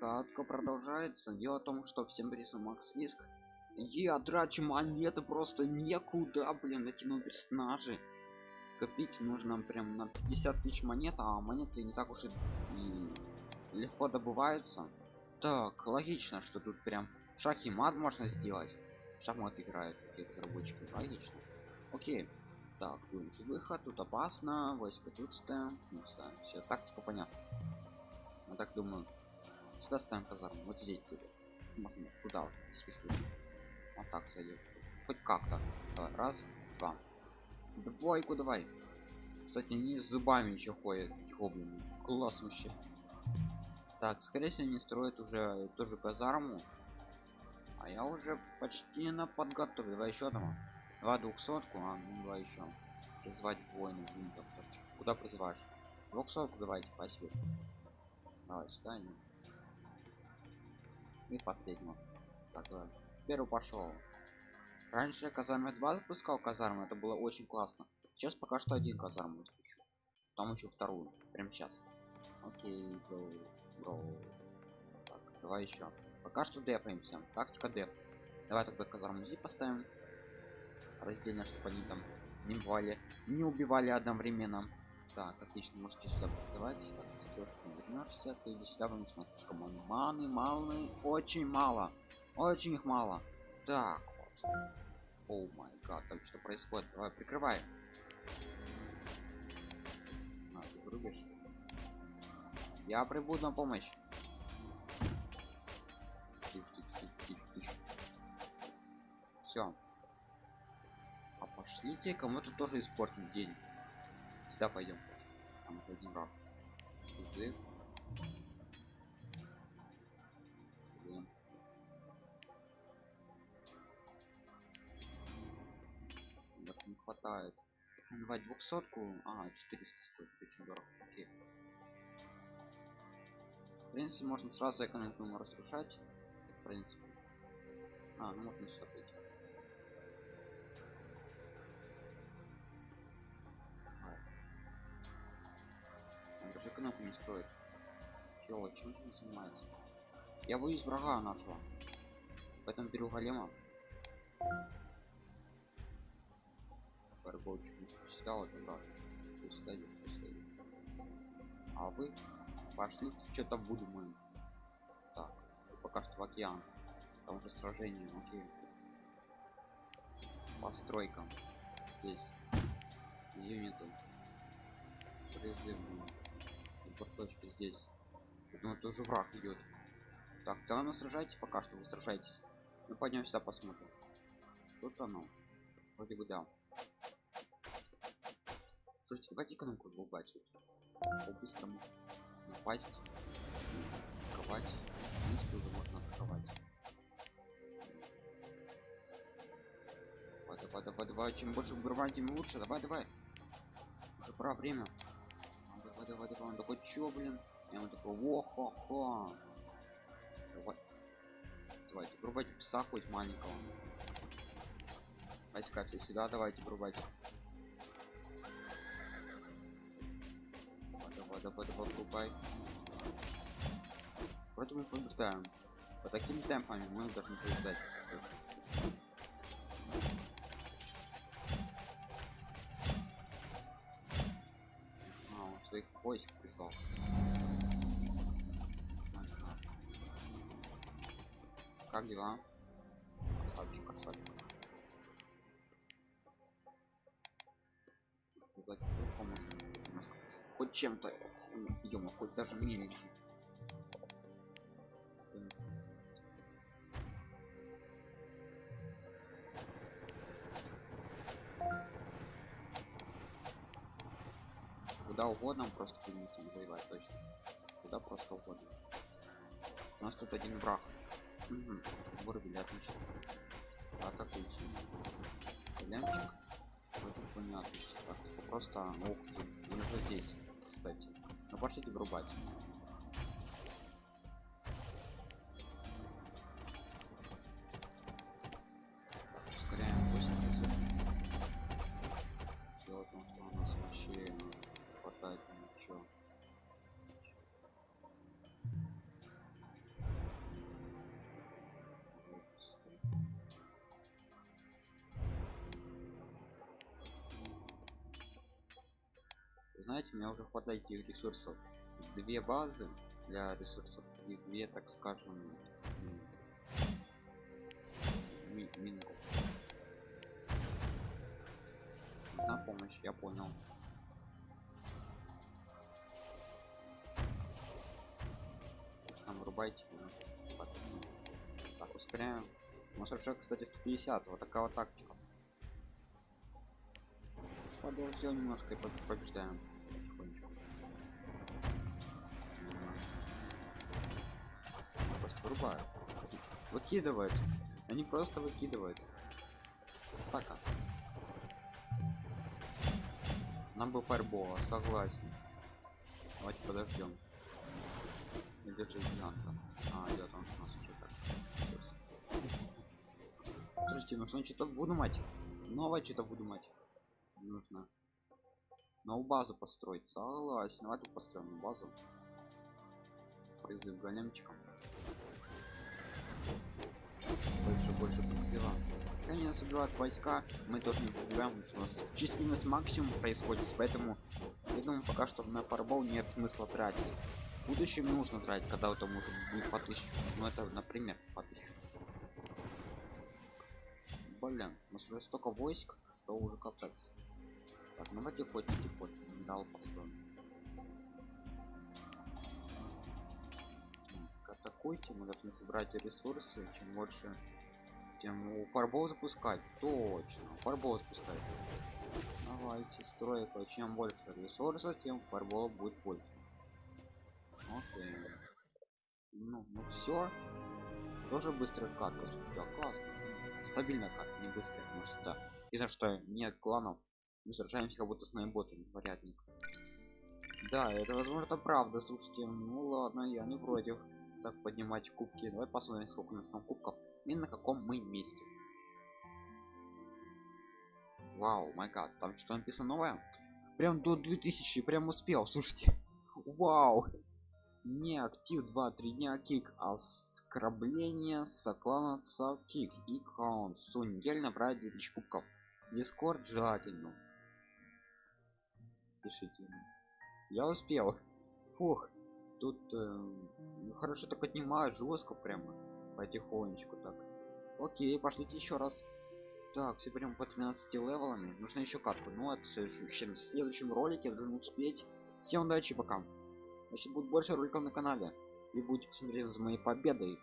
катка продолжается. Дело в том что всем рисом макс риск я трачу монеты просто некуда блин эти новые персонажи копить нужно прям на 50 тысяч монет а монеты не так уж и, и легко добываются. Так логично что тут прям шаг и мат можно сделать. Шахмат играют какие разработчики логично. Окей. Так выучить выход тут опасно войска тут ставим ну, все тактика понятно я так думаю сюда ставим казарму вот здесь тут куда вот, вот так зайдет хоть как-то. Раз два. Двойку давай. Кстати они с зубами еще ходят гоблины. Класс вообще. Так скорее всего они строят уже тоже казарму. А я уже почти на подготове давай еще там два двухсотку а ну два еще призвать воинов куда призываешь? Двухсотку давайте спасибо. Давай сюда и последнего. Так давай первый пошел. Раньше я казармы 2 запускал казармы это было очень классно. Сейчас пока что один казарму запущу там еще вторую. Прям сейчас. Окей бро, бро. Так, давай еще. Пока что депаемся тактика деп. Давай тогда казарму зи поставим. Раздельно чтобы они там не бывали не убивали одновременно так отлично можете сюда призывать. Так, вернешься ты иди сюда потому что команды маны малы очень мало очень их мало. Так вот. О май гад там что происходит? Давай прикрывай. А, ты врубишь я прибуду на помощь. Все а пошлите кому-то тоже испортить день сюда пойдем там уже один раз. Язык не хватает. Давай двухсотку. А 400 стоит. Очень дорого. Окей. В принципе можно сразу экономику разрушать в принципе. А ну можно сюда даже экономику не строит чего чем он занимается я боюсь врага нашего. Поэтому беру голема. Рабочий пускал туда пускай пускай а вы пошли что-то выдумаем так пока что в океан. Там уже сражение окей. Постройкам здесь. Юниты. Призывные точки здесь. Ну тоже враг идет так давай мы сражайтесь пока что вы сражаетесь мы пойдем сюда посмотрим. Тут оно. Вроде бы да. Слушайте, давайте экономику долбать по-быстрому напасть атаковать. В принципе уже можно атаковать. Давай давай давай давай. Чем больше убивать тем лучше. Давай давай. Уже пора время давай давай давай он такой чё блин? Я ему такой во хо хо давай. Давайте пробовать пса хоть маленького. Войска сюда давайте пробовать давай, давай, давай, Вроде мы побеждаем. По таким темпами мы должны побеждать. Войск призвал. Как дела? Красавчик, красавчик. Хоть чем-то ё хоть даже миленький куда угодно просто примите воевать точно. Куда просто угодно. У нас тут один враг. Угу. вырубили отлично атакуйте лямчик вроде понятно просто ух ты он уже здесь кстати. Ну пошлите врубать знаете у меня уже хватает этих ресурсов. Две базы для ресурсов и две так скажем ми минку на помощь я понял. Уж там. Так, ну, так ускоряем. У нас уже кстати 150 вот такая вот тактика. Подождем немножко и по- побеждаем просто вырубаю выкидывает они просто выкидывают. Так а. нам бы фарбола согласен. Давайте подождем. Или же гиганта а идет он у нас уже так. Слушайте нужно что-то выдумать новое что-то выдумать нужно новую базу построить. Согласен. Давай тут построим базу. Призыв големчиком больше призыва они нас убивают войска мы тоже не убиваем у нас численность максимум происходит поэтому я думаю пока что на фарбол нет смысла тратить. В будущем нужно тратить когда это может будет по тысячу ну это например по тысячу блин у нас уже столько войск что уже капец. Так ну давайте хоть хоть дал построим. Атакуйте мы должны собрать ресурсы чем больше тем у фарбол запускать. Точно фарбол запускать. Давайте стройка чем больше ресурсов тем фарбол будет больше. Окей. Ну, ну все тоже быстрая катка слушайте а классно. Стабильная карта не быстрая потому что да. И за что? Нет кланов. Мы сражаемся как будто с наиботами варятник да это возможно правда. Слушайте ну ладно я не против так поднимать кубки. Давай посмотрим сколько у нас там кубков. И на каком мы месте. Вау май там что написано новое. Прям до 2000 прям успел слушайте. Вау. Не актив 2 3 дня кик. А скрабление соклана кик. И каунт су недель набрать 2000 кубков. Дискорд желательно. Пишите. Я успел. Фух тут э, хорошо так отнимают жестко прямо потихонечку так. Окей пошлите еще раз. Так все прям по 13 левелами. Нужно еще катку ну это в следующем ролике. Я должен успеть. Всем удачи пока. Значит будет больше роликов на канале. И будете посмотреть за моей победой